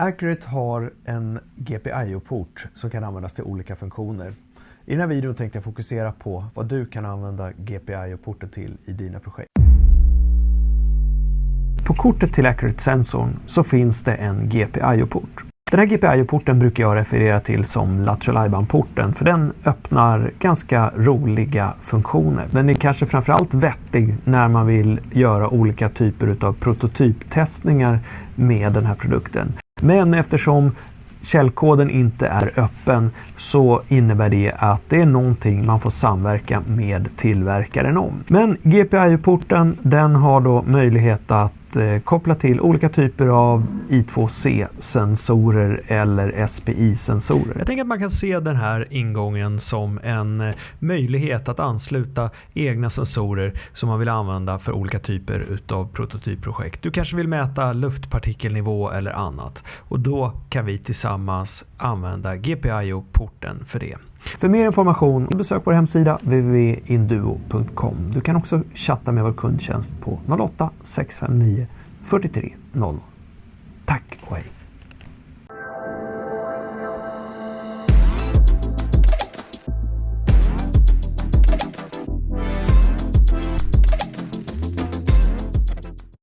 Accurate har en GPIO-port som kan användas till olika funktioner. I den här videon tänkte jag fokusera på vad du kan använda GPIO-porten till i dina projekt. På kortet till Accurate-sensorn så finns det en GPIO-port. Den här GPIO-porten brukar jag referera till som lateral porten för den öppnar ganska roliga funktioner. Den är kanske framförallt vettig när man vill göra olika typer av prototyptestningar med den här produkten. Men eftersom källkoden inte är öppen så innebär det att det är någonting man får samverka med tillverkaren om. Men GPIO-porten den har då möjlighet att eh, koppla till olika typer av I2C-sensorer eller SPI-sensorer. Jag tänker att man kan se den här ingången som en eh, möjlighet att ansluta egna sensorer som man vill använda för olika typer utav prototypprojekt. Du kanske vill mäta luftpartikelnivå eller annat och då kan vi tillsammans använda GPIO-porten för det. För mer information besök vår hemsida www.induo.com. Du kan också chatta med vår kundtjänst på 08 659 43 00.